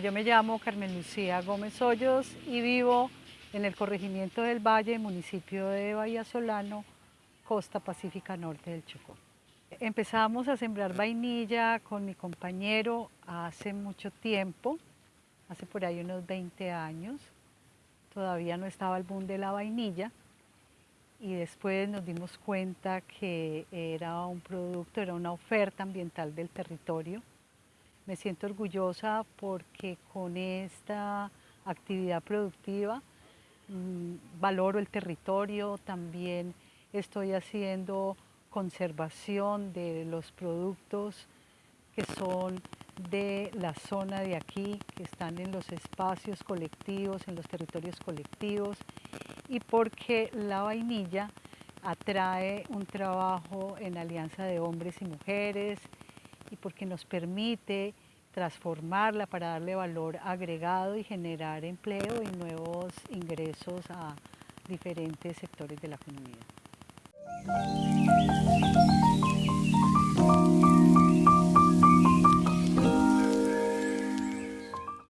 yo me llamo Carmen Lucía Gómez Hoyos y vivo en el corregimiento del Valle, municipio de Bahía Solano, costa pacífica norte del Chocó. Empezamos a sembrar vainilla con mi compañero hace mucho tiempo, hace por ahí unos 20 años. Todavía no estaba el boom de la vainilla y después nos dimos cuenta que era un producto, era una oferta ambiental del territorio. Me siento orgullosa porque con esta actividad productiva mm, valoro el territorio, también estoy haciendo conservación de los productos que son de la zona de aquí, que están en los espacios colectivos, en los territorios colectivos, y porque la vainilla atrae un trabajo en alianza de hombres y mujeres, y porque nos permite transformarla para darle valor agregado y generar empleo y nuevos ingresos a diferentes sectores de la comunidad.